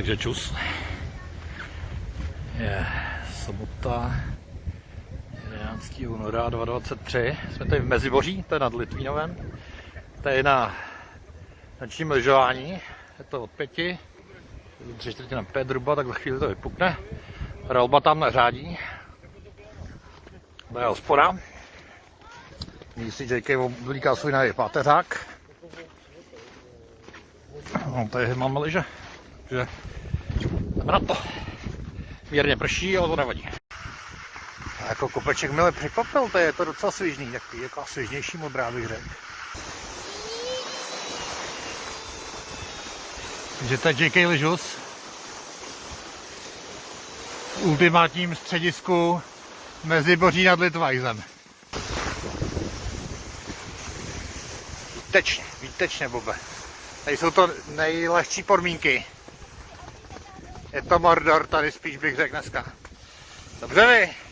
Takže čus. Je sobota 11. února 2023. Jsme tady v Meziboří, to je nad Litvínovem. Tady na nočním lyžování. Je to od pěti. Tři čtvrtě na pět zhruba, tak za chvíli to vypukne. Relba tam neřádí. To je hospoda. Si JK oblíká svůj nový páteřák. No, tady máme lyže. Takže jdeme na to. Mírně prší, ale to nevadí. A jako kopeček mile překvapil, to je to docela svižný, takový jako svižnější modrá bych řekl. Takže to je JK Lyžus v ultimátním středisku mezi Boří nad Litvajzem. Výtečně, výtečně, Bobe. Tady jsou to nejlehčí podmínky. Je to Mordor tady spíš bych řekl dneska. Dobře vy?